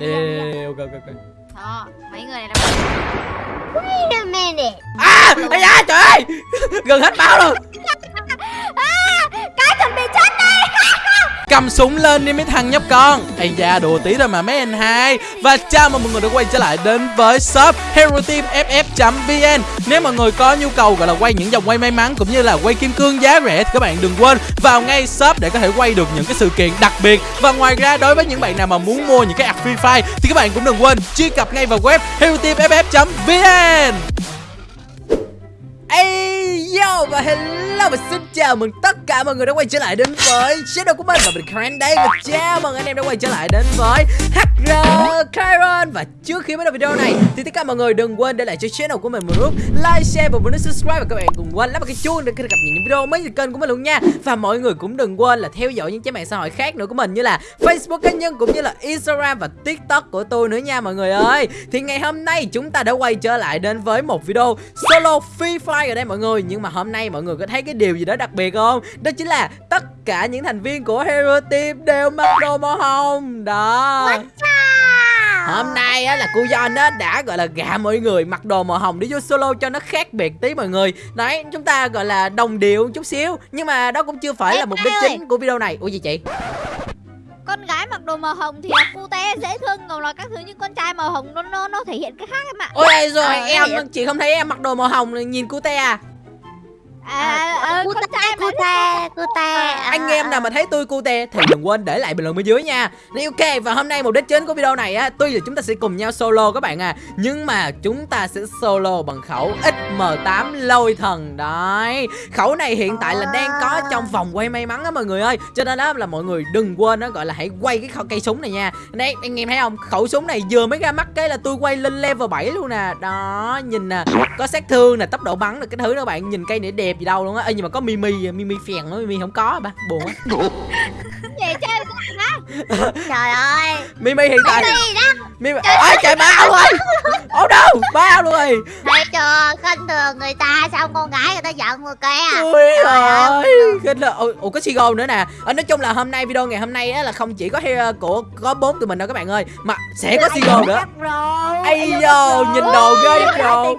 Đi, đi, đi, đi, ok, ok, ok. Đó, mấy người này là Wait a minute. À, ây da, trời ơi Gần hết máu rồi Cầm súng lên đi mấy thằng nhóc con. Ây da, đùa tí thôi mà mấy anh hai. Và chào mừng mọi người đã quay trở lại đến với shop Hero Team FF.vn Nếu mọi người có nhu cầu gọi là quay những dòng quay may mắn Cũng như là quay kim cương giá rẻ Thì các bạn đừng quên vào ngay shop để có thể quay được những cái sự kiện đặc biệt. Và ngoài ra đối với những bạn nào mà muốn mua những cái app Free Fire Thì các bạn cũng đừng quên truy cập ngay vào web Hero Team FF.vn Ây yo, và hello, và xin chào mừng tất cả mọi người đã quay trở lại đến với channel của mình. Và mình Karen đây. Và chào mừng anh em đã quay trở lại đến với HR và trước khi bắt đầu video này, thì tất cả mọi người đừng quên để lại cho channel của mình một nút like, share và một nút subscribe và các bạn cùng quên lắp vào cái chuông để có thể cập nhật những video mới từ kênh của mình luôn nha. Và mọi người cũng đừng quên là theo dõi những trang mạng xã hội khác nữa của mình như là Facebook cá nhân cũng như là Instagram và TikTok của tôi nữa nha mọi người ơi. Thì ngày hôm nay chúng ta đã quay trở lại đến với một video solo Free Fire ở đây mọi người. Nhưng mà hôm nay mọi người có thấy cái điều gì đó đặc biệt không? Đó chính là tất cả những thành viên của Hero Team đều mặc đồ màu hồng. Đó. Hôm nay á là cô John á đã gọi là gạ mọi người mặc đồ màu hồng để vô solo cho nó khác biệt tí mọi người Đấy chúng ta gọi là đồng điệu chút xíu Nhưng mà đó cũng chưa phải là Em mục đích ơi. chính của video này Ủa gì chị? Con gái mặc đồ màu hồng thì là cute dễ thương Còn là các thứ như con trai màu hồng nó nó nó thể hiện cái khác em ạ Ôi rồi Ờ, em chị không thấy em mặc đồ màu hồng nhìn cute à À, à, ta, cô ta. anh em nào mà thấy tôi cute thì đừng quên để lại bình luận bên dưới nha. Ok và hôm nay mục đích chính của video này á tuy là chúng ta sẽ cùng nhau solo các bạn à nhưng mà chúng ta sẽ solo bằng khẩu XM8 lôi thần. Đấy khẩu này hiện tại là đang có trong vòng quay may mắn á mọi người ơi. Cho nên đó là mọi người đừng quên đó gọi là hãy quay cái khẩu cây súng này nha. Đấy anh em thấy không? Khẩu súng này vừa mới ra mắt cái là tôi quay lên level 7 luôn nè. Đó nhìn nè có sát thương nè tốc độ bắn nè cái thứ đó bạn nhìn cây này đẹp gì đâu luôn á. Ê, nhưng mà có mimi mimi phèn nó mimi không có ba. Buồn quá. Vậy chơi Trời ơi. mimi hiện tại Đi đó. mimi ôi trời bao rồi no bao luôn rồi. Thấy chưa? Khinh thường người ta xong con gái người ta giận người kia. ui Trời ơi kinh là ủa, ủa có Sigo nữa nè. Ở nói chung là hôm nay video ngày hôm nay á là không chỉ có hero của có bốn tụi mình đâu các bạn ơi mà sẽ có Sigo nữa. Ây dồ, nhìn đồ ghê rồi. Rồi.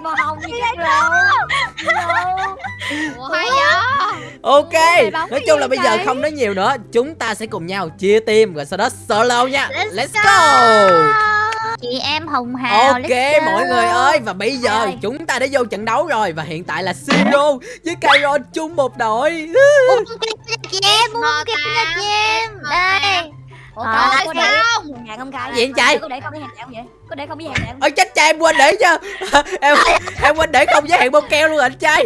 Ok nói chung là bây giờ không nói nhiều nữa. Chúng ta sẽ cùng nhau chia team rồi sau đó solo nha. Let's go. Chị em hồng hào. Ok go. mọi người ơi Và bây giờ Rồi. chúng ta đã vô trận đấu rồi Và hiện tại là Siro với Kyron chung một đội chị em, Ngọt kia à. chị em. Đây. Ủa trời có để- sao hàng không cay Gì anh trai? có để không với hàng không vậy có để không với hàng không Ôi chết cha em quên để chứ Em em quên để không giới hạn bông keo luôn anh trai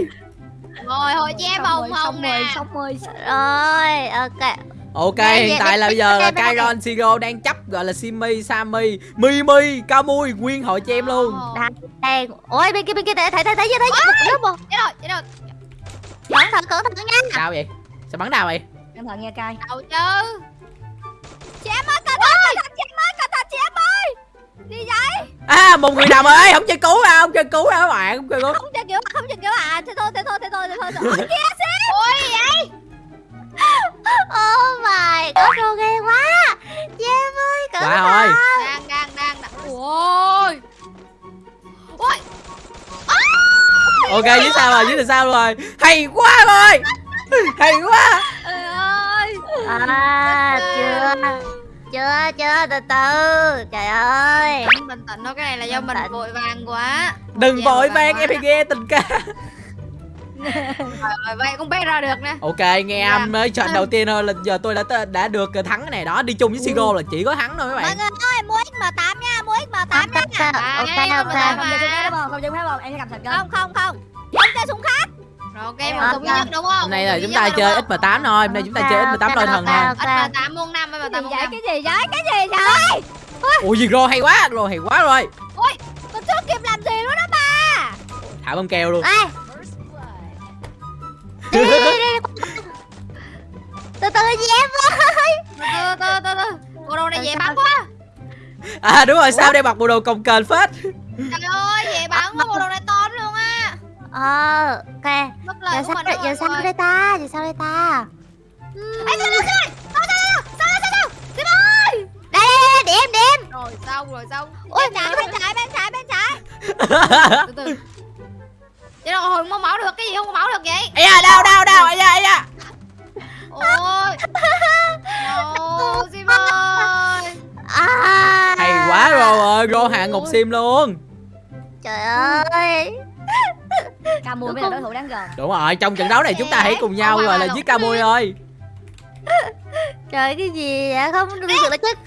Rồi hồi chị em hồng hồng nè xong rồi Rồi, ok. Ok Đây, hiện tại là bây giờ là. Kyron, Siro đang chấp gọi là Simi, Sammy, Mimi, Kamui Nguyên hội cho em luôn. Đây, đây. Ôi bên kia bên kia thấy thấy thấy thấy thấy. Thấy một Chết rồi chết rồi. Cẩn thận cẩn thận nha. Sao vậy? Sao bắn nào vậy? cẩn thận nha cay Đâu chứ. Chị em ơi cẩn thận chị em ơi cẩn thận chị em ơi. Đi vậy? À một người nào ơi không chơi cứu đâu Không chơi cứu đâu các bạn Không chơi cứu. Không chơi kiểu không chơi kiểu à Thế thôi thế thôi thế thôi thế thôi. Ôi kìa Ôi vậy Oh my, có đồ ghê quá. Em ơi, cẩn Wow thận. ơi. Đang đang đang đang Ôi. Ôi. Ok dưới sao rồi dưới là sao rồi? Hay quá rồi Hay quá. Trời ơi. À, chưa. Chưa, chưa, từ từ. Trời ơi. Bình tĩnh thôi cái này là do mình vội vàng quá. Đừng Dạ, vội vàng em phải nghe tình ca. Rồi vậy cũng biết ra được nè. Ok nghe âm mới trận đầu tiên thôi là giờ tôi đã đã được thắng cái này. Đó Đi chung với Siro là chỉ có thắng thôi mấy Mọi bạn người ơi mua XM8 nha Mua XM8 Ok, nha. ok, ok, không đúng không? Em sẽ cầm thành Không không không. Không chơi súng khác. Rồi ok súng duy nhất đúng không? Hôm nay là chúng ta chơi đúng không? X18 thôi. Hôm nay chúng ta chơi Ok, X18 lôi thần thôi ok. XM8 muôn năm cái XM8 gì muôn vậy? năm. Cái gì vậy? Cái gì vậy? Ủa gì rồi hay quá. Rồi hay quá rồi. Mình chưa kịp làm gì luôn đó bà Thả bông keo luôn. Ê. Chị em ơi. Từ từ từ từ Bộ đồ này dễ bắn quá. À đúng rồi sao đây mặc bộ đồ cồng kềnh phết? Trời ơi dễ bắn quá bộ đồ này to luôn á. Ờ, ok. Giờ sao mình giờ sao đây ta? Giờ sao đây ta? Ê sao sao sao Sao sao sao Sao ơi Đây, đây, đây, để em em. Đem rồi xong rồi xong. Ôi, bên trái bên trái bên trái bên trái. Từ từ. Chứ đâu hồi không máu được cái gì không có máu được vậy? Ây da đau đau đau. Ây da ây da ôi. No sim ơi à, Hay quá rồi ơi Rô hạ ngục sim luôn. Trời ơi. Ca mùi mới là đối thủ đáng gần. Đúng rồi trong trận đấu này chúng ta hãy cùng nhau rồi là giết ca mui ơi. Trời cái gì vậy? Không được được là chết.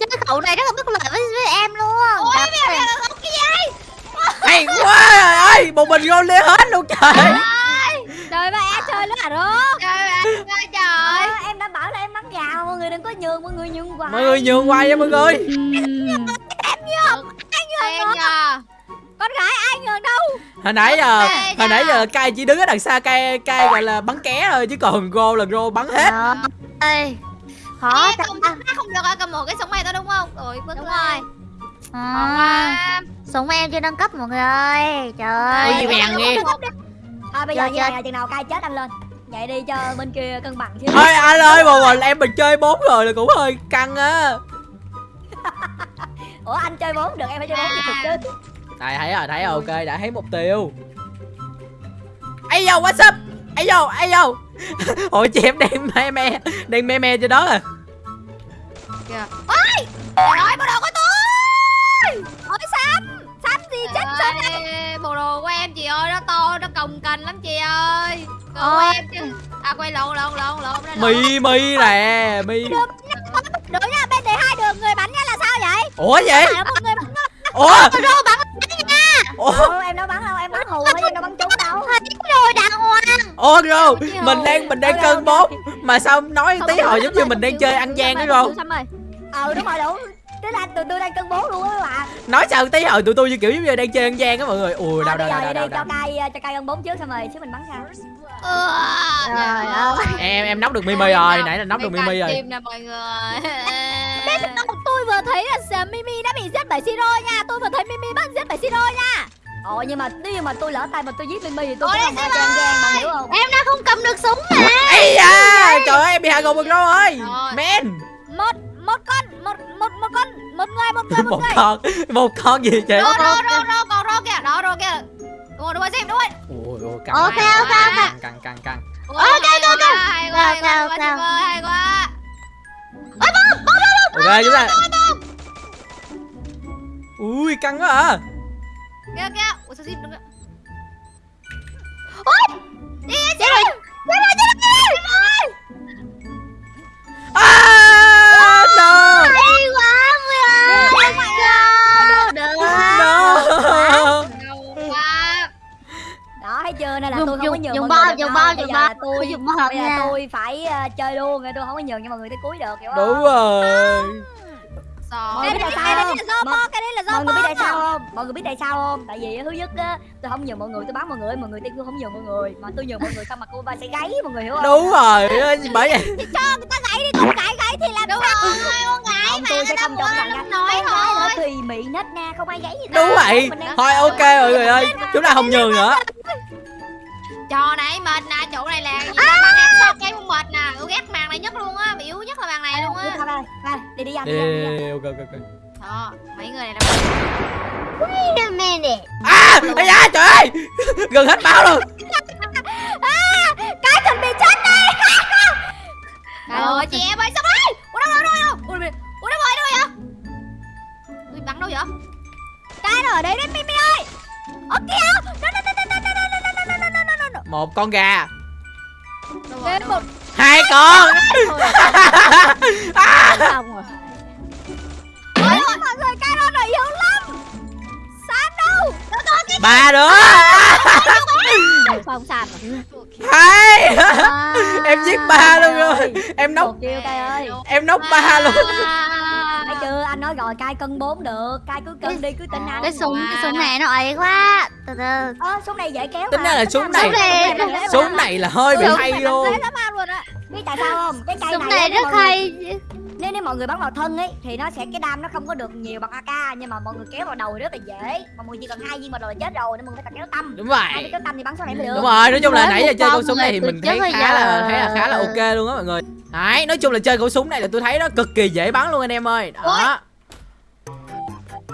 Chết cái khẩu này nó không có lợi với, với em luôn. Ôi Trời mẹ ơi. mẹ là cái gì Hay quá trời ơi Một mình Rô lê hết luôn trời. Trời ba e chơi nữa hả rô gào Mọi người đừng có nhường Mọi người nhường hoài. Mọi người nhường qua nha mọi người. Em nha con gái ai nhường đâu? Hồi nãy giờ Ê, Hồi nãy giờ cay chỉ đứng ở đằng xa cay cay gọi là bắn ké thôi Chứ còn Rô là Rô bắn hết. Ơi. Khó Ê, không không được à, cầm một cái súng này thôi đúng không? Rồi bước Đúng rồi. À, súng em chưa nâng cấp mọi người ơi. Trời ơi. gì bèn nghe. à, Bây giờ như này chừng nào cai chết anh lên Vậy đi cho bên kia cân bằng chứ. Ôi anh ơi mà mình em mình chơi bốn rồi là cũng hơi căng á. Ủa anh chơi bốn được em phải chơi bốn thì thực chứ. Đây thấy rồi thấy rồi ok đã thấy mục tiêu. Ấy vô what's up? Ấy vô ấy vô Ôi chị em đang me me Đang me me cho đó à. Kìa ôi trời ơi bộ đồ của tôi. Ôi sam sam gì chết ơi bộ đồ của em chị ơi nó to nó cồng cành lắm chị ơi Của Ôi. em chứ à quay lộn lộn lộn lộn đây lộn. Mi mi nè mi. Đứa nha bên này hai đường người bắn nha là sao vậy? Ủa vậy? Phải là một người bắn Ủa? Rô bắn Ủa? Đâu em đâu bắn đâu em bắn hù thôi em đâu bắn trúng đâu. Rồi đàng hoàng. Ủa Rô Mình đang mình đang cân bốn Mà sao nói tí hồi giống như mình đang chơi ăn gian đó Rô Ờ đúng rồi đủ Tức là tụi tôi đang cân bốn luôn á các bạn Nói sao tí hồi tụi tôi như kiểu giống như đang chơi ăn gian á mọi người. Ui đau đau bây đau giờ đau vậy đau đi cho cai cho cai cân bốn trước xong rồi chứ mình bắn sao Ừ, Trời ơi. Em em nóc được Mimi rồi Nãy là nóc được Mimi rồi. Nè mọi người. Tôi vừa thấy là Mimi đã bị giết bởi Siro nha. Tôi vừa thấy Mimi bắt giết bởi Siro nha. Ồ nhưng mà nếu như mà tôi lỡ tay mà tôi giết Mimi thì tôi Ôi, cũng không ăn gian bạn hiểu không? Em đã không cầm được súng mà. Ây da Trời ơi em bị hạ gục rồi. Ơi Rồi. Men. Một, một con, một, một, một con. Một con gì chị Rô, rô, rô, rô, còn rô kìa. Đó, rô kìa. Đúng rồi, đúng rồi, xem, đúng rồi Ôi ôi căng Ok, ok, căng, ok. Căng căng. Căng Ôi, hay quá, hay quá, hay quá, Sim ơi, hay quá. Ok chúng ta Ui căng quá à. Kìa, kìa. Ủa sao Sim đứng kìa chết rồi. À dùng giờ là bom. tôi Dùng bom bây giờ nha. tôi phải ờ, chơi luôn nên tôi không có nhường cho mọi người tới cuối được hiểu không? Đúng rồi Sợ Mọi người biết tại sao Cái đấy không? cái đấy là do mọi người biết tại sao không? Mọi người biết tại sao không? Tại vì thứ nhất á tôi không nhường mọi người tôi bắn mọi người mọi người tôi không nhường mọi người. Mà tôi nhường mọi người xong mà cô ba sẽ gáy mọi người hiểu không? Đúng rồi bởi vậy. Thì cho người ta gãy đi, con gãy gãy thì làm Đúng rồi, con không tôi sẽ không cho bạn gái nói thôi. tùy mị nết na không ai gáy gì đâu. Đúng vậy Thôi ok mọi người ơi Chúng ta không nhường nữa Trò này mệt nè, chỗ này là gì à! Bạn ăn sao cây không mệt nè Tôi ghét màn này nhất luôn á, yếu nhất là màn này luôn Đi á thôi, đi đi ăn Đi đi ăn, đi đi đi. Đi, ok ok ok. Đó, mấy người này là wait a minute. À Ây da trời ơi! Gần hết máu luôn. Cái chuẩn bị chết đây. Trời ơi, chị em ơi, sao đây Ủa đâu, đâu, đâu, đâu Ủa, đâu- ủa đâu rồi, đâu rồi? Vậy Tôi bắn đâu vậy? Cái nó ở đây đấy, Mimi ơi. Ở Một con gà. Rồi. Hai con. Xong rồi. Ôi ôi mọi người cái đó nó yếu lắm. Sam đâu? Nó có cái Ba đứa. Không Sam Hai. À, Em giết ba luôn rồi. Em nóc Em nóc ba luôn chưa? Anh nói rồi cai cân bốn được. Cai cứ cân đi cứ tin anh cái súng cái súng này nó ấy quá. Từ từ. Ơ súng này dễ kéo Tính ra là súng này là- Súng này là hơi bị hay luôn. Dễ lắm ăn luôn á. Biết tại sao không? Cái cây súng này, rất hay nếu nếu mọi người bắn vào thân ấy thì nó sẽ cái đam nó không có được nhiều bằng AK nhưng mà mọi người kéo vào đầu thì rất là dễ mà mọi người chỉ cần hai viên vào đầu là chết rồi nên mọi người phải kéo tâm Đúng hai vậy viên kéo tâm thì bắn sau này mới được Đúng rồi, nói chung là nãy giờ chơi con súng này thì rồi, mình thấy khá là khá là khá là ok luôn á mọi người. Đấy, nói chung là chơi khẩu súng này là tôi thấy nó cực kỳ dễ bắn luôn anh em ơi. Đó.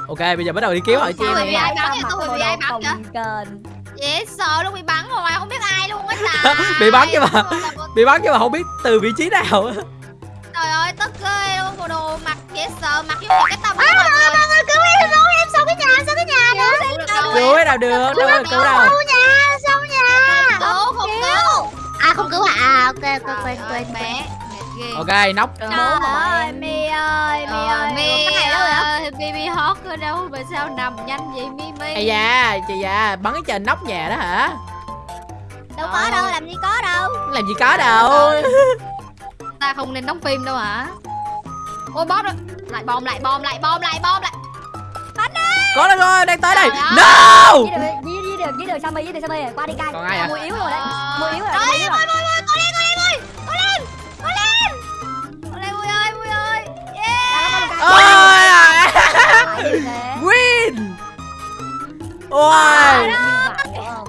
ok bây giờ bắt đầu đi kiếm hỏi chị em vậy? nè ai bắn? Tôi bị ai bắn kền dễ sợ luôn bị bắn rồi không biết ai luôn á trời Bị bắn chứ mà. bị bắn nhưng mà không biết từ vị trí nào trời ơi tức ghê luôn bộ đồ mặc dễ sợ mặc giống như cái tâm của mọi người mọi người cứu em cứu em sao cái nhà sao cái nhà nữa cứu cái nào được đâu có cứu đâu nhà sao nhà. Cứu không cứu. à không cứu à à ok ok quên quên bé ok nóc Trời Trời ơi, Mi ơi, Mi Ờ, ơi, Mi cái này đâu vậy? ơi, Mi Mi hót ở đâu mà sao nằm nhanh vậy Mi Mi? Ây da chị da bắn cái trên nóc nhà đó hả? Đâu có đâu, làm gì có đâu. làm gì có đâu ta không nên đóng phim đâu hả? Ôi boss rồi lại bom lại bom lại bom lại bom lại. Có đâu rồi đang tới đây. Ơi. no! Dưới đường, dưới đường, dưới đường Sammy, dưới đường Sammy, qua đi cai. Còn ai à? Mùi yếu rồi đấy. Mùi yếu rồi, mùi yếu rồi. ôi, win! Ôi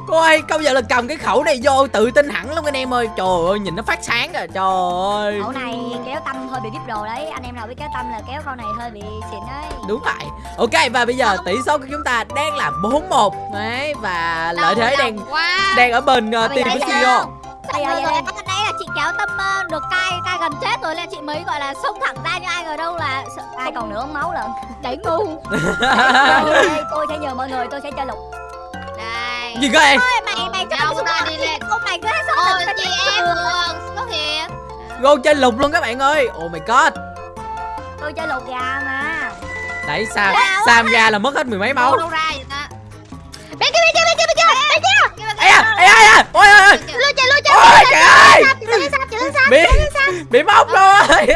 cô ơi công nhận là cầm cái khẩu này vô tự tin hẳn luôn anh em ơi trời ơi nhìn nó phát sáng à trời ơi Cậu này kéo tâm hơi bị vip đồ đấy. Anh em nào biết kéo tâm là kéo con này hơi bị xịn đấy. đúng vậy ok và bây giờ tỷ số của chúng ta đang là 4-1 đấy và lợi thế đang quá. đang ở bên uh, team giờ của CEO Bây giờ vậy đây. chị kéo tâm ờ, được cai cai gần chết rồi nên chị mới gọi là xông thẳng ra nhưng ai ngờ đâu là Ai còn nửa máu lận. đấy ngu Tôi, tôi sẽ nhờ mọi người, tôi sẽ chơi lục. Gì cơ em? Mày mày cho tao ra đi lên. mày cứ hết sốt Ôi, chị em xuất hiện. Go chơi lục luôn các bạn ơi. Oh my god Tôi chơi lục gà mà. Đấy Sam Sam ra là mất hết mười mấy máu. Đâu đâu ra vậy ta? bên kia bên kia bên kia bên kia. Bên kia. Ây da, ây da, ây da Ôi ôi ôi. Lui chạy lui chạy Ôi trời ơi. Sao sao Bị Bị móc rồi.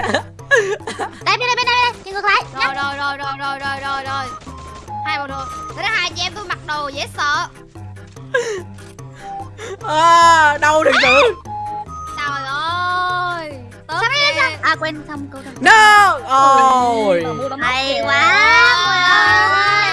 Đây bên đây bên đây chị ngược lại. Rồi rồi rồi rồi rồi rồi rồi rồi. Hai bộ đồ. Thế đó hai chị em tôi mặc đồ dễ sợ. À, Đâu được sự Trời ơi. Tốt ghê. à quên xong câu đầu No Ôi hay quá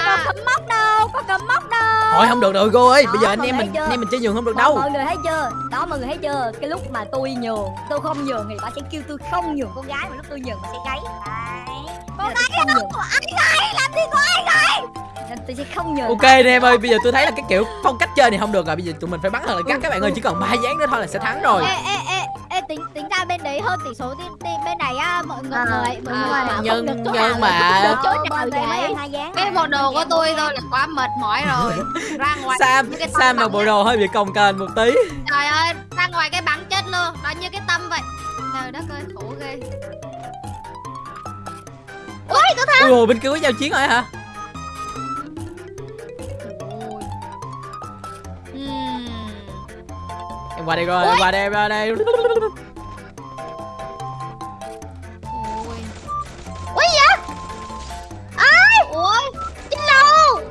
có cấm móc đâu có cấm móc đâu Thôi không được rồi cô ơi Bây giờ anh em mình chưa? anh em mình chơi giường không được đâu Mọi người thấy chưa? Đó mọi người thấy chưa? Cái lúc mà tôi nhường, tôi không nhường thì bà sẽ kêu tôi không nhường con gái mà lúc tôi nhường bà sẽ gáy. Đấy. Con tôi không nhường. ai gái làm gì có ai gái Nên tôi sẽ không nhường. Ok anh em ơi Bây giờ tôi thấy là cái kiểu phong cách chơi này không được rồi Bây giờ tụi mình phải bắn thật là gắt các bạn ơi Chỉ còn ba dáng nữa thôi là sẽ thắng rồi ê ê ê ê tính tính ra bên đấy hơn tỷ số team bên này á mọi người À, mọi người à, nhưng- nhưng mà- chỗ nào bên vậy. Cái bộ đồ của tôi thôi là quá mệt mỏi rồi. Ra ngoài Sam Sam mặc bộ đồ hơi bị cồng kềnh một tí Trời ơi, ra ngoài cái bắn chết luôn. Nó như cái tâm vậy. Trời đất ơi, khổ ghê. ui có thằng Ui bên kia có giao chiến rồi hả Em qua đây rồi em qua đây em qua đây. Ôi. ui vậy ai? Ui trên lầu.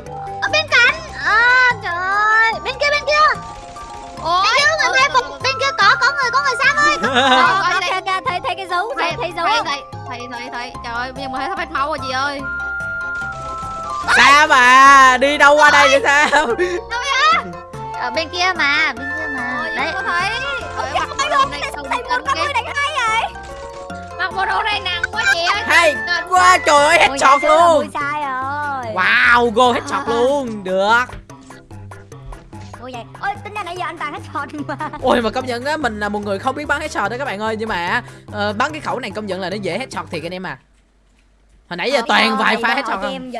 Ở bên cạnh. À trời ơi. Bên kia bên kia. Ôi. bên kia người mai phục bên kia có có người có người sam ơi. Có coi kìa thấy thấy cái dấu Thấy thấy thấy dấu. thấy không? thấy thấy thấy thấy. Trời ơi, bây giờ mới thấy sắp hết máu rồi chị ơi. Sam à Đi đâu qua đây vậy Sam? Ở bên kia mà bên kia mà Ôi, đấy có thấy. Ơi, mặc bộ đồ này sầu thấy một con người đánh hai vậy Mặc bộ đồ này nặng quá chị ơi. Hay quá trời ơi Ôi, headshot dạ, luôn sai rồi. Wow go headshot luôn Được Ôi vậy. Ôi tính ra nãy giờ anh toàn hết shot mà. Ôi mà công nhận á Mình là một người không biết bắn headshot đó các bạn ơi Nhưng mà ờ, bắn cái khẩu này công nhận là nó dễ headshot thiệt anh em à Hồi nãy giờ Ờ, toàn ờ, vài pha hội cho không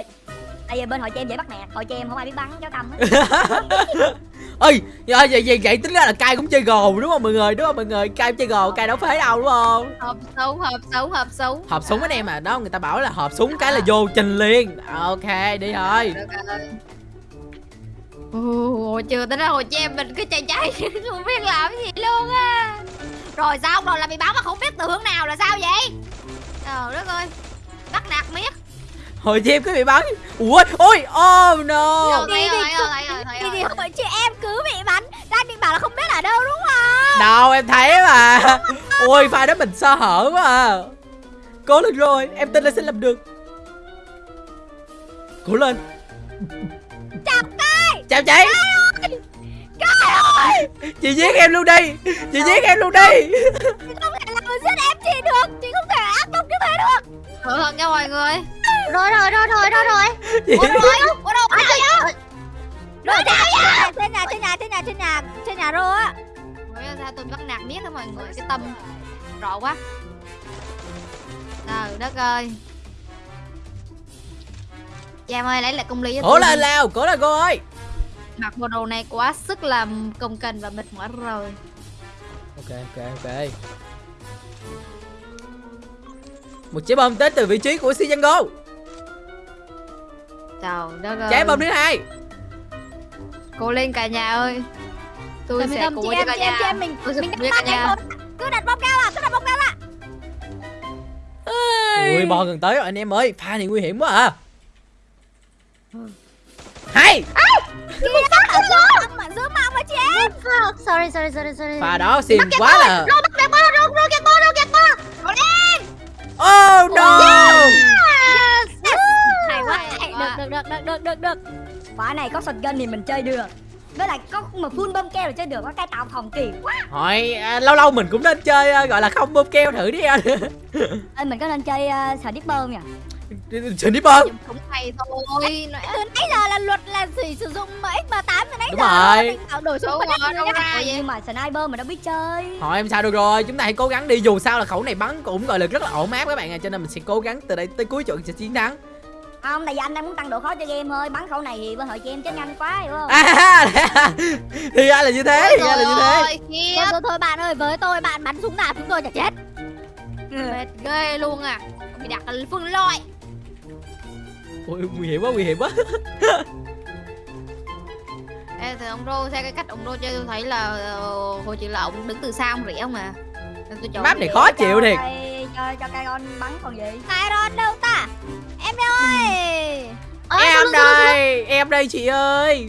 Tại vì bên hội cho em dễ bắt nạt, hội cho em không ai biết bắn cháu tâm hết. Ơi vậy, vậy, vậy, tính ra là cai cũng chơi gồ đúng không mọi người? Đúng không mọi người? Cai cũng chơi gồ Cai đâu phế đâu đúng không? Hộp súng, hộp súng, hộp súng. Hộp súng anh em à? Đó người ta bảo là hộp súng cái là vô trình liền. Ok đi thôi. Ồ, chưa tới đó hồi cho em mình cứ chạy chạy không biết làm gì luôn á. Rồi sao? Rồi là bị báo mà không biết từ hướng nào là sao vậy? Trời đất ơi. Bắt nạt miết Hồi chim cứ bị bắn. Ui ôi oh no. Rồi, thấy rồi thấy rồi thấy rồi thì hội chị em cứ bị bắn. Đang định bảo là không biết ở đâu đúng không? Đâu em thấy mà. Ôi pha đó mình sơ hở quá à. Cố lên rồi Em tin là sẽ làm được. Cố lên. Chào cai Chào chị. Cai ơi. Chị giết em luôn đi. Chị giết em luôn đi. Chị không thể làm giết em chị được. Chị không thể ác độc như thế được cẩn thận nha mọi người. Rồi rồi rồi rồi rồi rồi. Ủa đâu rồi. Ủa đâu à, rồi trời, Rồi trên nhà trên nhà trên nhà trên nhà trên nhà rô á. Ủa, sao tôi bắt nạt miết đó mọi người cái tâm rõ quá. Trời đất ơi. Giang ơi lấy lại công lý cho lên đi. lao, cố lên cô ơi. Mặc bộ đồ này quá sức làm công kềnh và mệt mỏi rồi. Ok, ok, ok Một trái bom tới từ vị trí của Si Django trời đất ơi. Trái bom thứ hai. Cố lên cả nhà ơi tôi Rồi mình sẽ cho em cả chị em chị nhà em mình tôi sẽ mình cố đặt cho cả bom nhà. cứ đặt bom cao à cứ đặt bom cao à. Ui, bom gần tới rồi anh em ơi. Pha này nguy hiểm quá à. Hay. Kia ở giữa mà giữa mong mà chị em. Sorry sorry sorry sorry. Pha đó xìm quá là Oh no Yes Hay quá. Hay Được được được được được được được. Quả này có shotgun thì mình chơi được. Với lại có mà full bom keo là chơi được có cái tạo phòng kỳ quá. Hỏi à, lâu lâu mình cũng nên chơi à, gọi là không bơm keo thử đi anh Ê, mình có nên chơi uh, sniper không nhỉ? Xin đi súng hay thôi. Từ nãy giờ là luật là chỉ sử dụng X38 từ nãy Đúng giờ rồi. mình bảo đổi Đúng súng mà rồi, Ê, vậy? Nhưng mà sniper mà đâu biết chơi. Thôi em sao được rồi. Chúng ta hãy cố gắng đi. Dù sao là khẩu này bắn cũng gọi là rất là ổn áp các bạn à Cho nên mình sẽ cố gắng từ đây tới cuối trận sẽ chiến thắng. Không, tại vì anh đang muốn tăng độ khó cho game thôi. Bắn khẩu này thì bên hội chị em chết nhanh quá hiểu không? À Thì ra là như thế Thì ra là như thế. Thôi, thôi, thôi bạn ơi, với tôi bạn bắn súng nào chúng tôi chả chết. Mệt ghê luôn à. Bị đặt phân loại Ui, nguy hiểm quá nguy hiểm quá. Ê, thì ông Rô theo cái cách ông Rô chơi tôi thấy là ờ, hồi chị là ông đứng từ xa ông rỉa mà Nên tôi chọn Map này khó chịu thiệt. Cho, cho, cho Kairon bắn còn gì? Kairon đâu ta? Em ơi Ờ, Em xuống, xuống, xuống. đây Em đây chị ơi.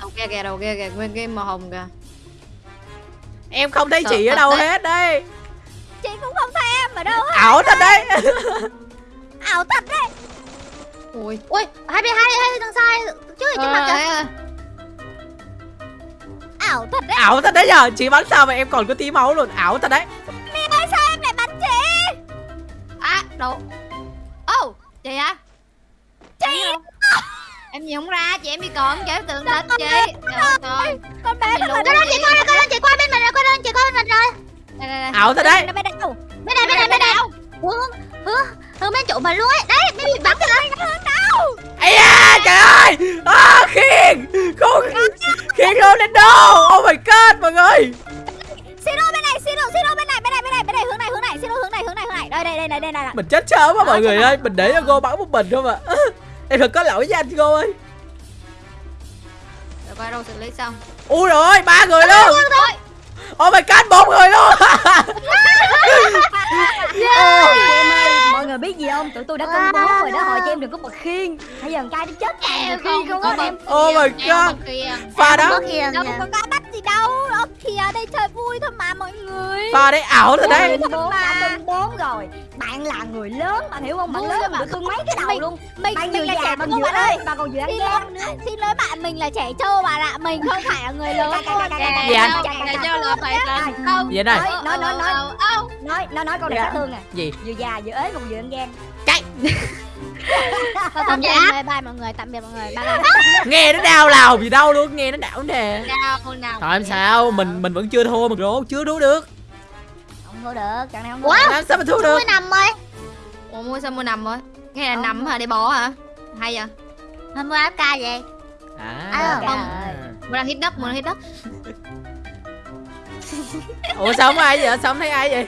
Đầu kia kìa đầu kia kìa nguyên cái màu hồng kìa. Em không thấy Sợ chị ở đâu đấy. hết đây Chị cũng không thấy em ở đâu hết Ảo thật đấy. Ảo thật đấy ui Ui, hai bên hai hai thằng sai. Trước trên mặt kìa. Ê, Ảo thật đấy. Ảo thật đấy nhờ. Chị bắn sao mà em còn có tí máu luôn. Ảo thật đấy. Mi ơi sao em lại bắn chị? À đâu? Ô chị hả? Chị. Em nhìn không ra chị em bị còn chị tưởng thật chị. trời ơi Con bé thật là Coi lên chị. coi lên coi lên chị qua bên mình rồi coi lên chị coi bên mình rồi. Đây đây đây. Ảo thật đấy. Bên này. Bên này bên này hướng hướng bên chỗ mà luôn ấy. Đấy mới bị bắn kìa Ây da trời ơi! À, Khiên! Không Khiên Ronaldo Oh my god mọi người! Siro bên này, Siro, Siro bên này, bên này, bên này, bên này, hướng này, hướng này, Siro hướng này, hướng này, hướng này. Đây, đây, đây, đây, đây, đây. Mình chết sớm quá mọi người ơi. Mình để cho cô bắn một mình thôi mà Em thật có lỗi với anh cô ơi. Rồi coi đâu xử lý xong? Ui rồi ba người luôn. Oh my god bốn người luôn Chị em ơi, mọi người biết gì không? Tụi tôi đã công bố rồi đó, hội chị em đừng có bật khiên. Bây giờ trai nó chết em khiên không á em. Oh my god Pha Có đó Đâu có có bắt gì đâu. Ở kìa đây chơi vui thôi mà mọi người. Pha đấy ảo thật đấy đã kênh bốn rồi. Bạn là người lớn, bạn hiểu không? Bạn lớn mà. tôi mấy cái đầu Mình- luôn. mình Bạn vừa là già, trẻ bạn vừa bạn ơi ơi, bạn còn vừa ăn lỗi nữa. xin lỗi bạn mình là trẻ trâu bạn ạ mình không phải là người lớn trẻ cà. trâu là phải không Vậy này Nói, nói, nói, nói. Nói, nó nói câu này Dạ. sát thương nè. Gì Vừa già, vừa ế, còn vừa ăn ghen. Chạy. Thôi tạm biệt bye bye mọi người tạm biệt mọi người bye bye. Nghe nó đau lòng gì đâu luôn Nghe nó đảo nè nào nào Thôi em sao? Mình mình vẫn chưa thua mà rố Chưa đú được. Không thua được, trận này không thua. Wow. Sao mà thua được? Tôi nằm rồi? Ủa mua sao mua nằm rồi? Nghe là Không, nằm hả? Để bỏ hả? Hay vậy? Hôm qua ca vậy. À, À, không. mua đang hít đất mua đang hít đất. Ủa sao không ai vậy? Sao không thấy ai vậy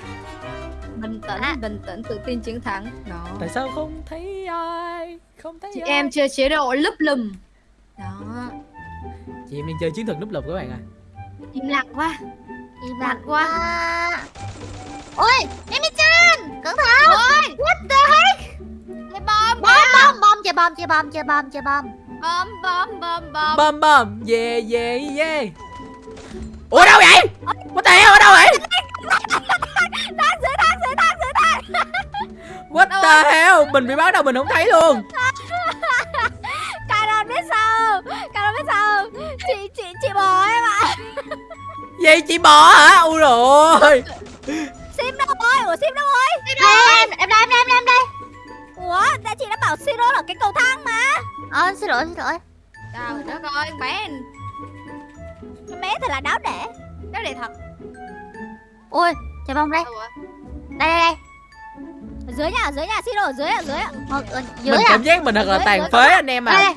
bình tĩnh À. bình tĩnh tự tin chiến thắng. Đó. Tại sao không thấy ai? Không thấy chị ai. em chơi chế độ lúp lùm. Đó. Chị em đang chơi chiến thuật núp lục các bạn à. Im lặng quá. Im lặng quá. Ôi Emi-chan Cẩn thận. What the heck? Cái bom Bom bom bom chơi bom chơi bom chơi bom chơi bom. Bom bom bom bom. Bom bom. Yeah yeah yeah. Ủa đâu vậy? What the hell ở đâu vậy What the hell? Mình bị báo đâu mình không thấy luôn. Caron biết sao? Caron biết sao? Chị chị chị bò em ạ. Gì? Chị bò hả? Ui rồi Sim đâu rồi? Ủa Sim đâu rồi? Ê, em em đây em đây em đây em đây. Ủa đã chị đã bảo siro là cái cầu thang mà. Ờ xin lỗi xin lỗi. Trời đất ơi bé. Con bé thật là đáo để đáo để thật Ôi Trời bông đây. Đâu rồi? Đây đây đây dưới nhà dưới nhà siro ở dưới ở dưới ạ. Ờ, ờ, Dưới mình cảm giác mình thật là Dưới, tàn dưới, phế anh em à. Đây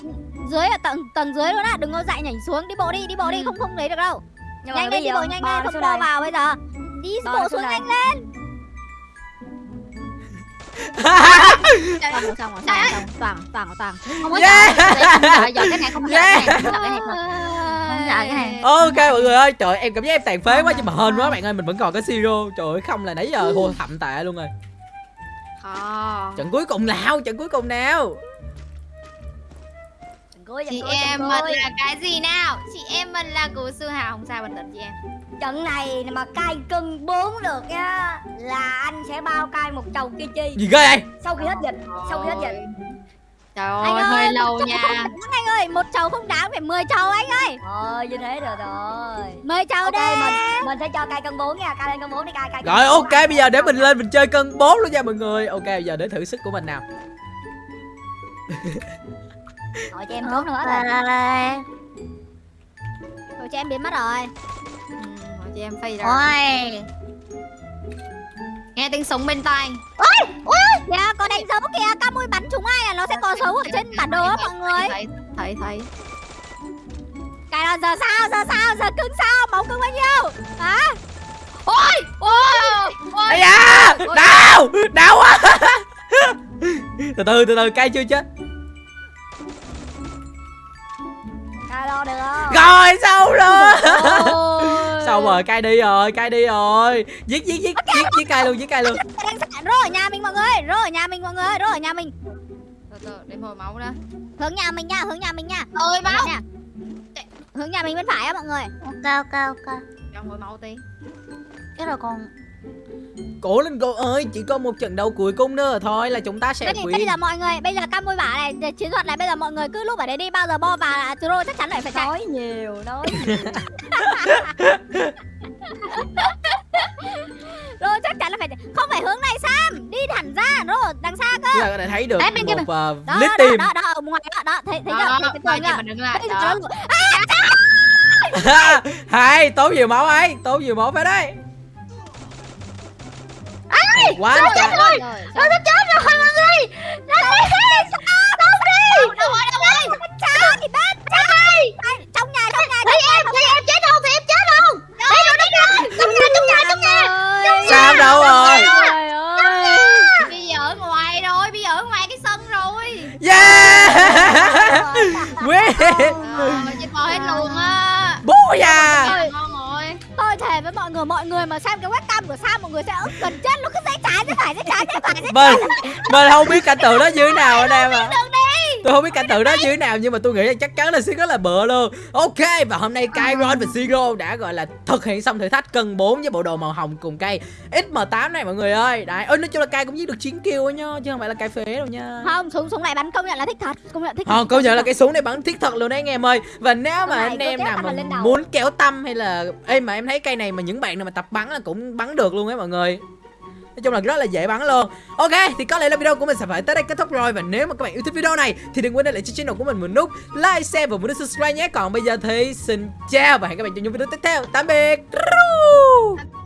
dưới ạ tầng tầng dưới luôn á. Đừng có dậy nhảy xuống đi bộ đi đi bộ đi không không lấy được đâu. Nhưng nhanh bây lên đi giờ bộ nhanh bò lên không đây. vào bây giờ. Đi Bò bộ xuống nhanh lên. Xong rồi rồi toàn toàn toàn. Không có Yeah. Dọn cái này không sợ cái này Không cái này cái này. ok mọi người ơi trời ơi, em cảm giác em tàn phế quá nhưng mà hên quá bạn ơi mình vẫn còn có siro trời ơi không là nãy giờ Ừ. thua thậm tệ luôn rồi Ờ. trận cuối cùng nào? Trận cuối cùng nào? Cuối, chị cuối, em mình là cái gì nào? Chị em mình là cụ sư hào không sao bình tĩnh chị em. Trận này mà cai cân 4 được nha là anh sẽ bao cai một chầu kia chi. Gì ghê vậy? Sau khi hết dịch sau khi hết dịch trời Anh ơi hơi ơi, lâu nha. không anh ơi một chầu không đáng phải 10 chầu anh ơi. Thôi như thế được rồi. 10 chầu ok đi mình mình sẽ cho cai cân 4 nha cai lên cân 4 đi cai cai cân rồi ok bây giờ để mình lên mình chơi cân 4 luôn nha mọi người. Ok bây giờ để thử sức của mình nào. Rồi cho em trốn nữa rồi rồi chị em biến mất rồi. Ừ, rồi chị em phi rồi Ôi nghe tiếng súng bên tai. Dạ có đánh dấu kìa ca mui bắn chúng ai là nó sẽ có dấu ở trên bản đồ á mọi người. Thấy thấy thấy. Cái là giờ sao giờ sao giờ cứng sao? Máu cứng bao nhiêu? Hả? Ôi ôi. Ôi. Ây da đau đau quá. Từ từ từ từ cay chưa chết cai lo được không? Rồi xong rồi. Ôi. Xong rồi? Cay đi rồi cay đi rồi. Giết giết giết giết giết cay luôn giết cay luôn. Đang sẵn rô ở nhà mình mọi người rô ở nhà mình mọi người rô ở nhà mình. Từ từ để hồi máu ra hướng nhà mình nha hướng nhà mình nha. Ôi máu. nha. Hướng nhà mình bên phải á mọi người. Ok ok ok. Cho hồi máu tí. Cái rồi còn cố lên cô ơi chỉ có một trận đấu cuối cùng nữa thôi là chúng ta sẽ bây, bây quỷ giờ mọi người bây giờ cam môi bả này chiến thuật này bây giờ mọi người cứ lúc ở đây đi bao giờ bo vào là rô chắc chắn lại phải chạy. Nói nhiều nói nhiều. Rô chắc chắn là phải không phải hướng này sam đi thẳng ra rô đằng xa cơ. Ta có thể thấy được Đấy, bên một uh, đó lít đó, team đó đó ở ngoài đó đó thấy thấy chưa thấy cái tường chưa đứng lại nó- hai tốn nhiều máu ấy tốn nhiều máu phải đấy quá trời. rồi Nó sắp chết rồi mọi người Đây Đâu đi đâu rồi đâu rồi thì bên cha trong nhà trong nhà Thấy em Thấy em chết không? Thấy em chết không? Đây rồi đây rồi Trong nhà trong nhà trong nhà sao đâu rồi? bây giờ ở ngoài rồi bây giờ ở ngoài cái sân rồi. Yeah. Quyết Ờ, chết bò hết luôn á. Bố già tôi thề với mọi người mọi người mà xem cái webcam của Sam mọi người sẽ ức gần chết luôn cứ dãy trái dãy phải dãy trái dãy phải dãy mình mình không biết cảnh tượng đó như thế nào anh em đi tôi không biết cảnh tượng đó như thế nào nhưng mà tôi nghĩ là chắc chắn là sẽ rất là bựa luôn. Ok và hôm nay Kyron và Siro đã gọi là thực hiện xong thử thách cân 4 với bộ đồ màu hồng cùng cây XM8 này mọi người ơi. Đấy ơi nói chung là cây cũng giết được 9 kill ấy nhá chứ không phải là cây phế đâu nha. Không súng súng này bắn công nhận là thích thật công nhận thích Ờ, công nhận là cái súng này bắn thiết thật luôn đấy anh em ơi. Và nếu mà anh em nào mà muốn kéo tâm hay là Ê mà em thấy cây này mà những bạn nào mà tập bắn là cũng bắn được luôn ấy mọi người Nói chung là rất là dễ bắn luôn. Ok thì có lẽ là video của mình sẽ phải tới đây kết thúc rồi. Và nếu mà các bạn yêu thích video này Thì đừng quên để lại cho channel của mình một nút like, share và một nút subscribe nhé. Còn bây giờ thì xin chào và hẹn các bạn trong những video tiếp theo. Tạm biệt.